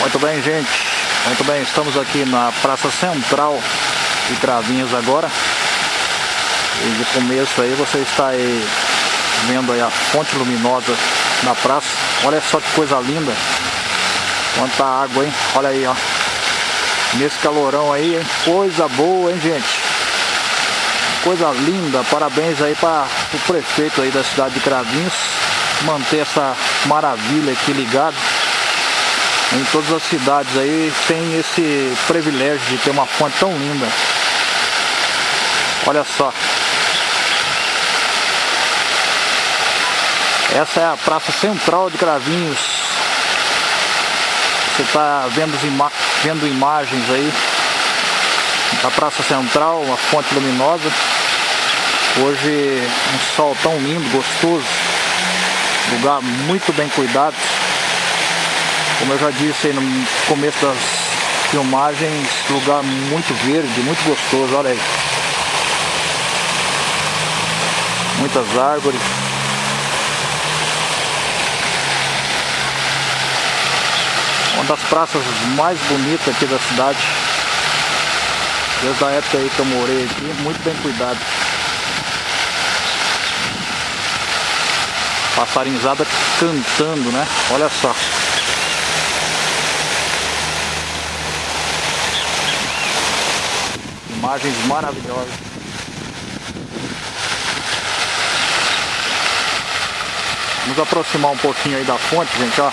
Muito bem, gente. Muito bem, estamos aqui na Praça Central de Cravinhos agora. E de começo aí você está aí vendo aí a fonte luminosa na praça. Olha só que coisa linda. Quanta água, hein? Olha aí, ó. Nesse calorão aí, hein? Coisa boa, hein, gente? Coisa linda. Parabéns aí para o prefeito aí da cidade de Cravinhos manter essa maravilha aqui ligado. Em todas as cidades aí tem esse privilégio de ter uma fonte tão linda. Olha só. Essa é a praça central de Cravinhos. Você está vendo, ima vendo imagens aí da praça central, uma fonte luminosa. Hoje um sol tão lindo, gostoso. Lugar muito bem cuidado. Como eu já disse no começo das filmagens, lugar muito verde, muito gostoso, olha aí. Muitas árvores. Uma das praças mais bonitas aqui da cidade. Desde a época aí que eu morei aqui, muito bem cuidado. Passarinzada cantando, né? Olha só. Imagens maravilhosas. Vamos aproximar um pouquinho aí da fonte, gente, ó.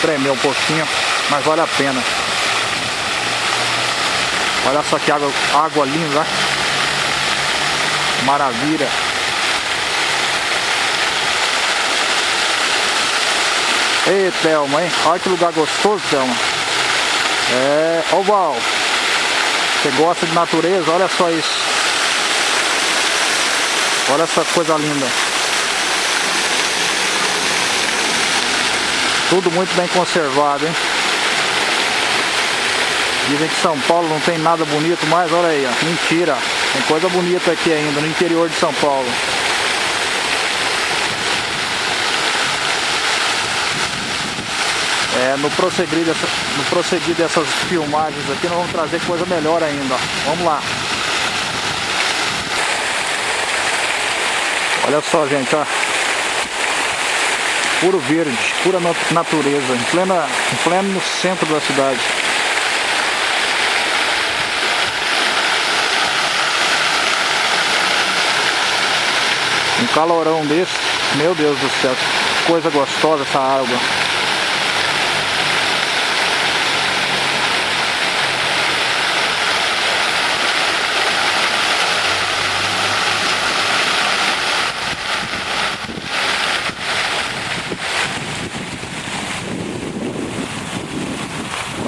Tremer um pouquinho, mas vale a pena. Olha só que água, água linda? Maravilha. Ei, Thelma, hein? Olha que lugar gostoso, Thelma. É, ô Val, você gosta de natureza? Olha só isso. Olha essa coisa linda. Tudo muito bem conservado, hein? Dizem que São Paulo não tem nada bonito, mas olha aí, ó. Mentira. Tem coisa bonita aqui ainda, no interior de São Paulo. É, no, prosseguir dessa, no prosseguir dessas filmagens aqui, nós vamos trazer coisa melhor ainda. Ó. Vamos lá. Olha só, gente, ó. Puro verde, pura natureza, em, plena, em pleno no centro da cidade. Um calorão desse, meu Deus do céu, coisa gostosa essa água.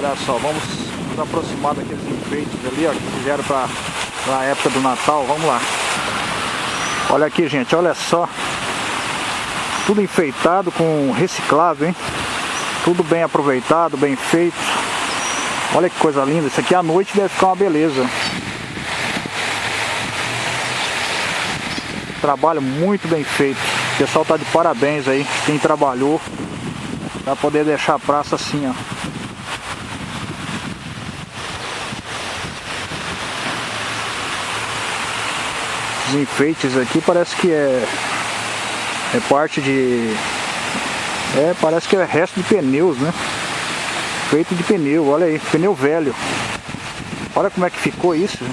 Olha só, vamos nos aproximar daqueles enfeites ali, ó, que fizeram para a época do Natal. Vamos lá. Olha aqui, gente, olha só. Tudo enfeitado com reciclável, hein? Tudo bem aproveitado, bem feito. Olha que coisa linda. Isso aqui à noite deve ficar uma beleza. Trabalho muito bem feito. O pessoal tá de parabéns aí. Quem trabalhou para poder deixar a praça assim, ó. Enfeites aqui parece que é é parte de é parece que é resto de pneus, né? Feito de pneu, olha aí, pneu velho. Olha como é que ficou isso.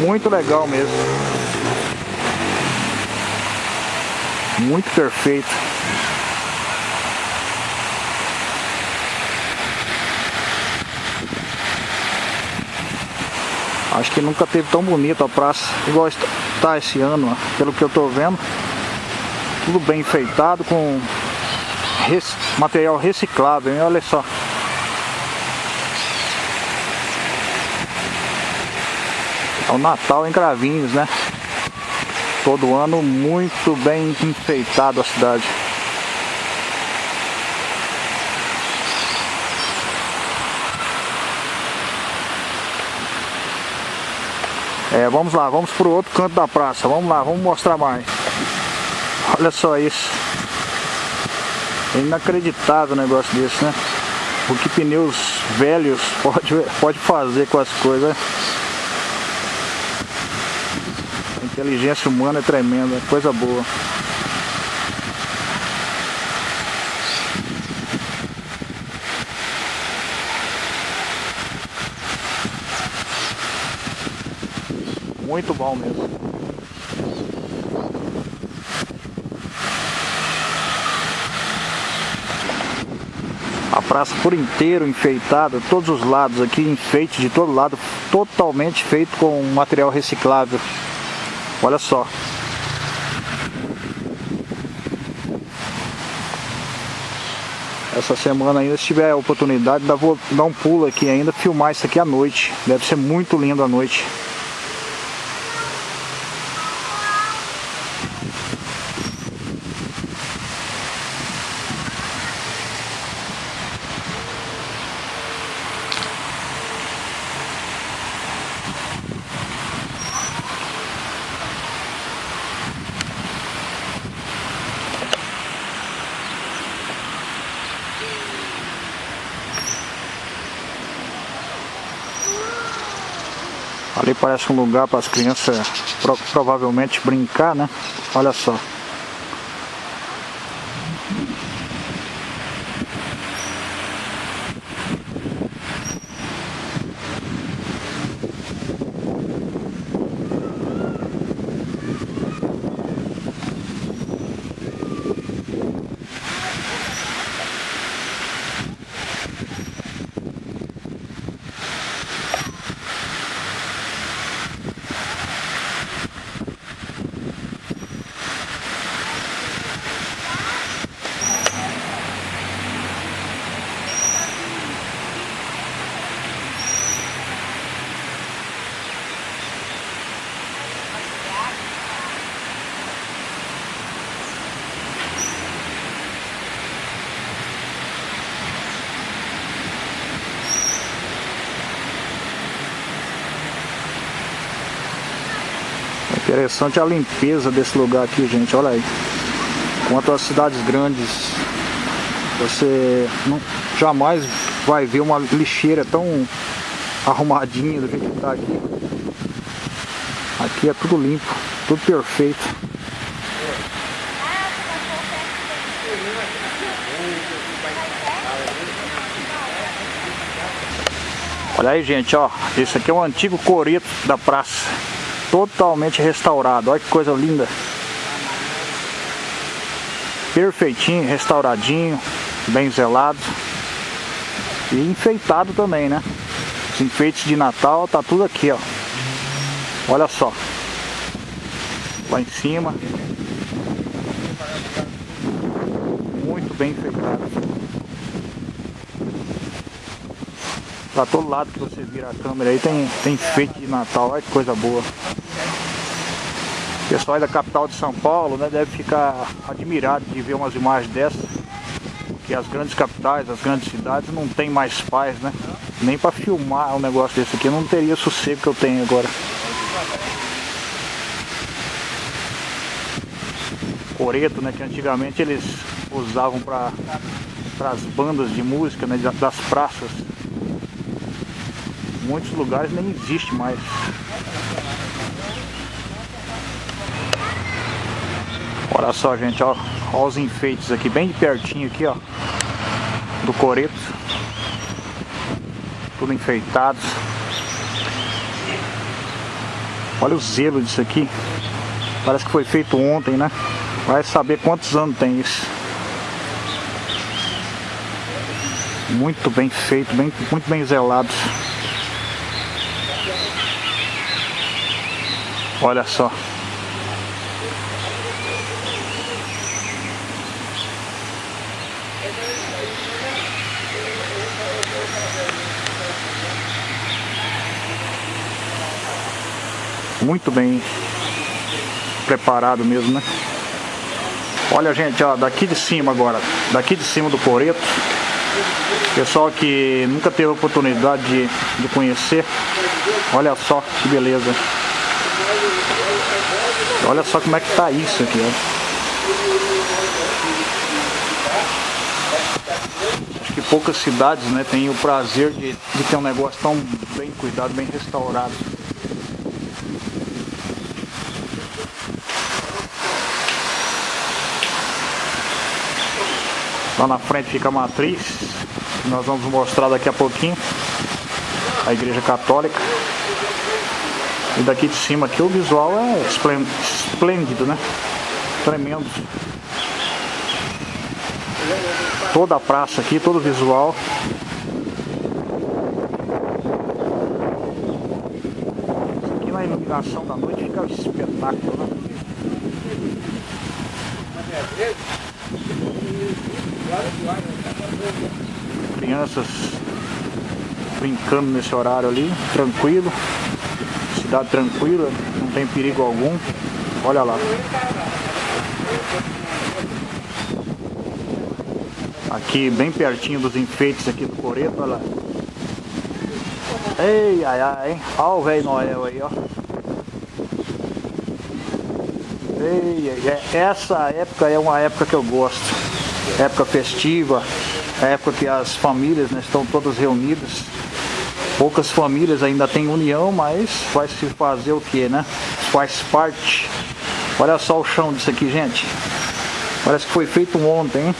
Muito legal mesmo. Muito perfeito. Acho que nunca teve tão bonita a praça, igual está esse ano, ó, pelo que eu estou vendo. Tudo bem enfeitado com material reciclável, hein? olha só. É o Natal em Cravinhos, né? Todo ano muito bem enfeitado a cidade. É, vamos lá, vamos para o outro canto da praça. Vamos lá, vamos mostrar mais. Olha só isso. É inacreditável um negócio desse, né? O que pneus velhos pode, pode fazer com as coisas. A inteligência humana é tremenda, coisa boa. Muito bom mesmo. A praça por inteiro enfeitada, todos os lados aqui, enfeite de todo lado, totalmente feito com material reciclável. Olha só. Essa semana ainda, se tiver a oportunidade, vou dar um pulo aqui ainda, filmar isso aqui à noite. Deve ser muito lindo à noite. Parece um lugar para as crianças pro, provavelmente brincar, né? Olha só. Interessante a limpeza desse lugar aqui, gente. Olha aí. Quanto às cidades grandes, você não, jamais vai ver uma lixeira tão arrumadinha do jeito que está aqui. Aqui é tudo limpo, tudo perfeito. Olha aí, gente, ó. Esse aqui é um antigo coreto da praça totalmente restaurado. Olha que coisa linda. Perfeitinho, restauradinho, bem zelado. E enfeitado também, né? Os enfeites de Natal, tá tudo aqui, ó. Olha só. Lá em cima. Muito bem enfeitado. Pra todo lado que você vira a câmera aí tem, tem enfeite de Natal. Olha que coisa boa pessoal da capital de São Paulo né, deve ficar admirado de ver umas imagens dessas, porque as grandes capitais, as grandes cidades não tem mais paz, né? Nem para filmar um negócio desse aqui, eu não teria sossego que eu tenho agora. Coreto, né, que antigamente eles usavam para as bandas de música né, das praças. Muitos lugares nem existe mais. Olha só, gente, ó, ó os enfeites aqui, bem de pertinho aqui, ó, do coreto. Tudo enfeitado. Olha o zelo disso aqui. Parece que foi feito ontem, né? Vai saber quantos anos tem isso. Muito bem feito, bem, muito bem zelado. Olha só. Muito bem preparado mesmo, né? Olha, gente, ó, daqui de cima agora, daqui de cima do Coreto, pessoal que nunca teve oportunidade de, de conhecer, olha só que beleza. Olha só como é que tá isso aqui, ó. Acho que poucas cidades né, têm o prazer de, de ter um negócio tão bem cuidado, bem restaurado. Lá na frente fica a matriz. Nós vamos mostrar daqui a pouquinho. A igreja católica. E daqui de cima aqui o visual é esplêndido, né? Tremendo. Toda a praça aqui, todo o visual. Aqui na iluminação da noite fica um espetáculo, né? Crianças brincando nesse horário ali, tranquilo. Cidade tranquila, não tem perigo algum. Olha lá. Aqui bem pertinho dos enfeites aqui do Coreto, olha lá. Ei, ai, ai? Olha o velho Noel aí, ó. Ei, essa época é uma época que eu gosto época festiva, época que as famílias né, estão todas reunidas. Poucas famílias ainda têm união, mas vai se fazer o que, né? Faz parte. Olha só o chão disso aqui, gente. Parece que foi feito ontem, hein?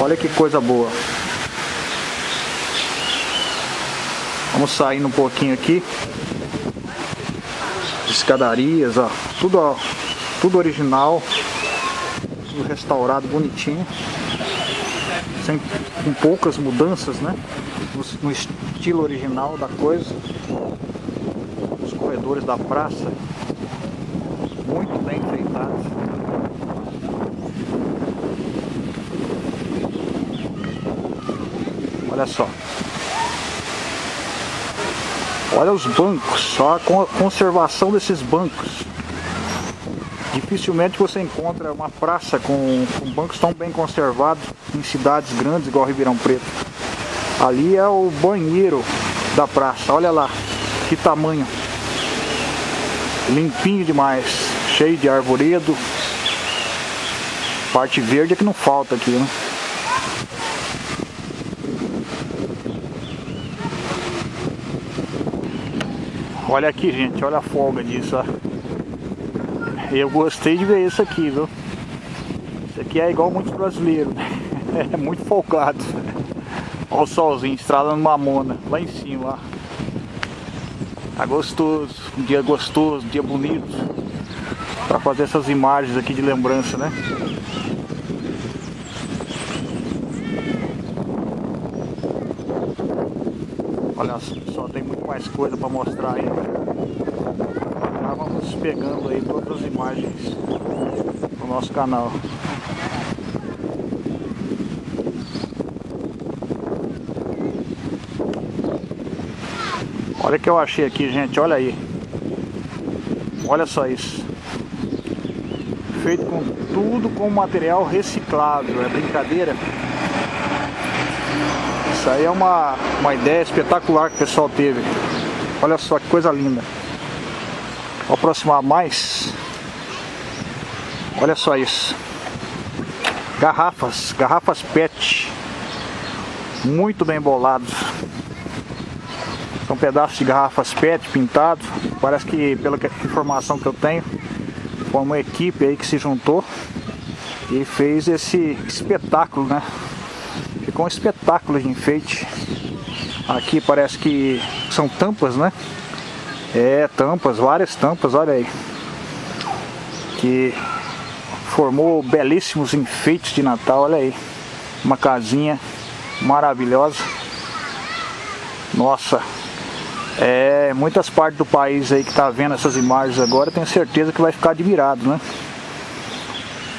Olha que coisa boa. Vamos saindo um pouquinho aqui. Escadarias, ó. Tudo, ó, tudo original tudo restaurado, bonitinho. Sem, com poucas mudanças, né? No, no estilo original da coisa. Os corredores da praça. Muito bem enfeitados. Olha só. Olha os bancos, só a conservação desses bancos. Dificilmente você encontra uma praça com, com bancos tão bem conservados em cidades grandes igual Ribeirão Preto. Ali é o banheiro da praça, olha lá, que tamanho. Limpinho demais, cheio de arvoredo. Parte verde é que não falta aqui, né? Olha aqui, gente, olha a folga disso, ó. Eu gostei de ver isso aqui, viu? Isso aqui é igual muitos brasileiros. É muito folgado. Olha o solzinho estralando mamona lá em cima. Ó. Tá gostoso. Um dia gostoso, um dia bonito. Pra fazer essas imagens aqui de lembrança, né? Olha só, tem muito mais coisa pra mostrar ainda vamos pegando aí todas as imagens do nosso canal. Olha o que eu achei aqui, gente, olha aí. Olha só isso. Feito com tudo com material reciclável, é brincadeira? Isso aí é uma, uma ideia espetacular que o pessoal teve. Olha só que coisa linda. Vou aproximar mais. Olha só isso. Garrafas, garrafas PET. Muito bem bolados. São pedaços de garrafas PET pintados. Parece que, pela informação que eu tenho, foi uma equipe aí que se juntou e fez esse espetáculo, né? Ficou um espetáculo de enfeite. Aqui parece que são tampas, né? É, tampas, várias tampas, olha aí. Que formou belíssimos enfeites de Natal, olha aí. Uma casinha maravilhosa. Nossa, é, muitas partes do país aí que tá vendo essas imagens agora, tenho certeza que vai ficar admirado, né?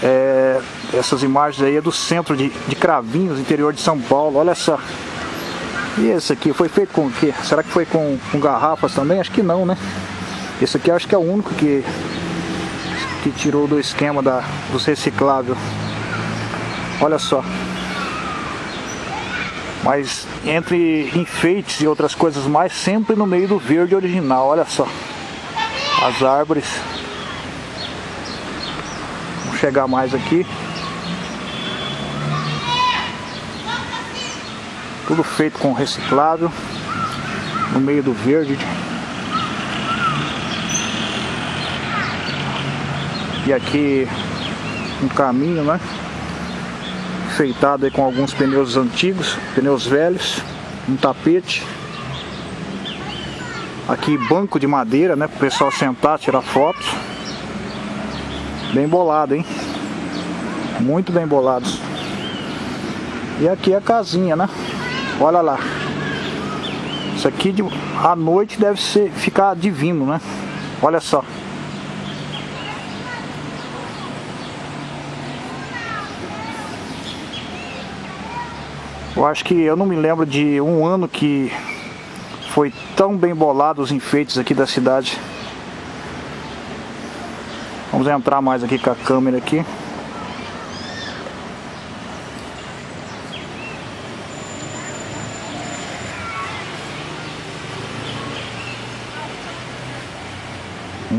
É, essas imagens aí é do centro de, de Cravinhos, interior de São Paulo, olha só. E esse aqui foi feito com o quê? Será que foi com, com garrafas também? Acho que não, né? Esse aqui acho que é o único que, que tirou do esquema da, dos recicláveis. Olha só. Mas entre enfeites e outras coisas mais, sempre no meio do verde original, olha só. As árvores. Vamos chegar mais aqui. Tudo feito com reciclável. No meio do verde. E aqui um caminho, né? Feitado aí com alguns pneus antigos, pneus velhos, um tapete. Aqui banco de madeira, né? Para o pessoal sentar, tirar fotos. Bem bolado, hein? Muito bem bolados. E aqui é a casinha, né? Olha lá. Isso aqui de, à noite deve ser, ficar divino, né? Olha só. Eu acho que eu não me lembro de um ano que foi tão bem bolado os enfeites aqui da cidade. Vamos entrar mais aqui com a câmera aqui.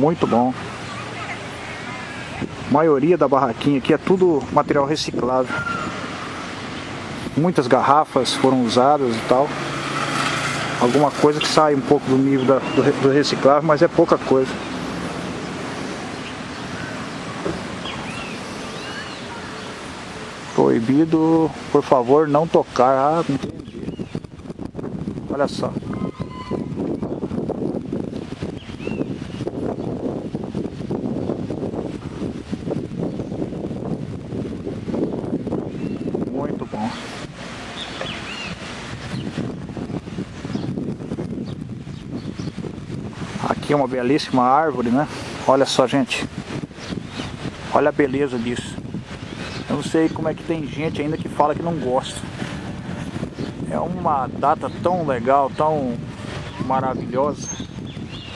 Muito bom. A maioria da barraquinha aqui é tudo material reciclável. Muitas garrafas foram usadas e tal. Alguma coisa que sai um pouco do nível da, do, do reciclável, mas é pouca coisa. Proibido, por favor, não tocar. Ah, entendi. Olha só. Muito bom. Aqui é uma belíssima árvore, né? Olha só, gente. Olha a beleza disso. Eu não sei como é que tem gente ainda que fala que não gosta. É uma data tão legal, tão maravilhosa.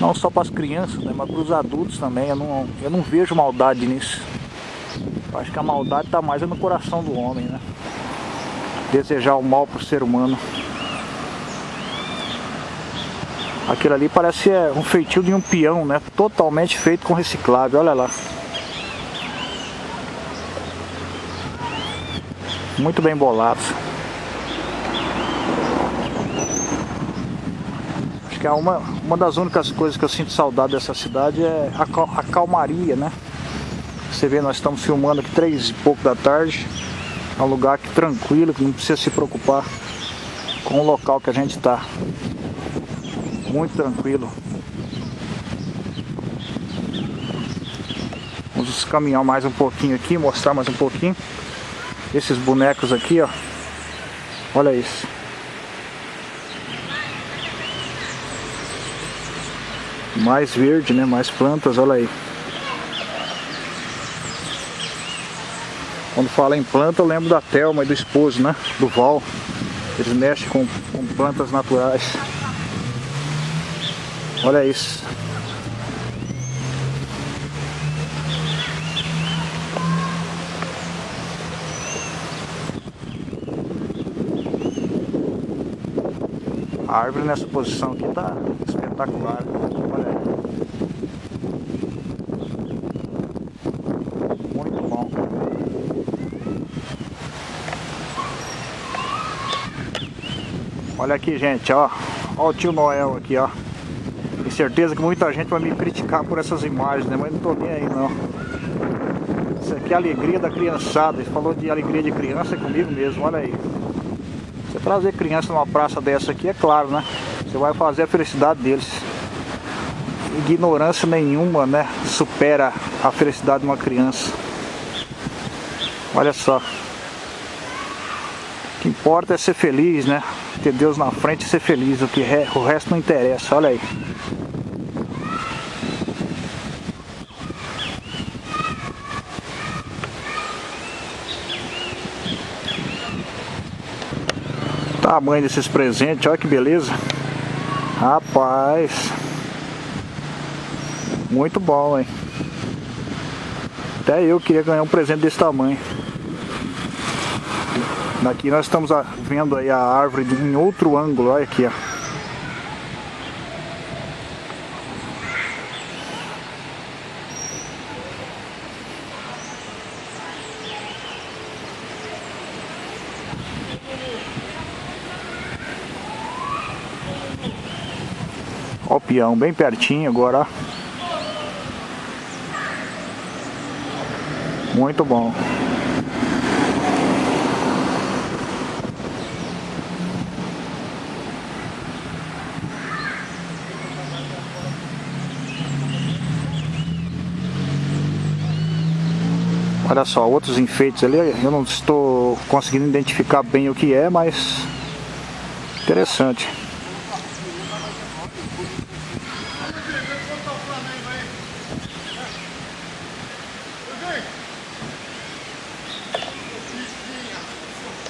Não só para as crianças, né, mas para os adultos também. Eu não, eu não vejo maldade nisso. Eu acho que a maldade está mais no coração do homem, né? Desejar o mal para o ser humano. Aquilo ali parece é, um feitio de um peão, né? Totalmente feito com reciclável, olha lá. muito bem bolados. Acho que é uma, uma das únicas coisas que eu sinto saudade dessa cidade é a, a calmaria, né? Você vê, nós estamos filmando aqui três e pouco da tarde. É um lugar tranquilo, que não precisa se preocupar com o local que a gente está. Muito tranquilo. Vamos caminhar mais um pouquinho aqui, mostrar mais um pouquinho. Esses bonecos aqui, ó. Olha isso. Mais verde, né? Mais plantas, olha aí. Quando fala em planta, eu lembro da Thelma e do esposo, né? Do Val. Eles mexem com, com plantas naturais. Olha isso. A árvore nessa posição aqui tá espetacular. Olha aí. Muito bom. Olha aqui, gente, ó. Olha o tio Noel aqui, ó. Certeza que muita gente vai me criticar por essas imagens, né? Mas não tô nem aí, não. Isso aqui é a alegria da criançada. Ele falou de alegria de criança comigo mesmo, olha aí. Você trazer criança numa praça dessa aqui, é claro, né? Você vai fazer a felicidade deles. Ignorância nenhuma, né? Supera a felicidade de uma criança. Olha só. O que importa é ser feliz, né? Ter Deus na frente e ser feliz. O, que re... o resto não interessa. Olha aí. Tamanho desses presentes, olha que beleza. Rapaz. Muito bom, hein? Até eu queria ganhar um presente desse tamanho aqui nós estamos vendo aí a árvore em outro ângulo, olha aqui, ó. Ó o peão, bem pertinho agora. Muito bom. Olha só, outros enfeites ali, eu não estou conseguindo identificar bem o que é, mas interessante.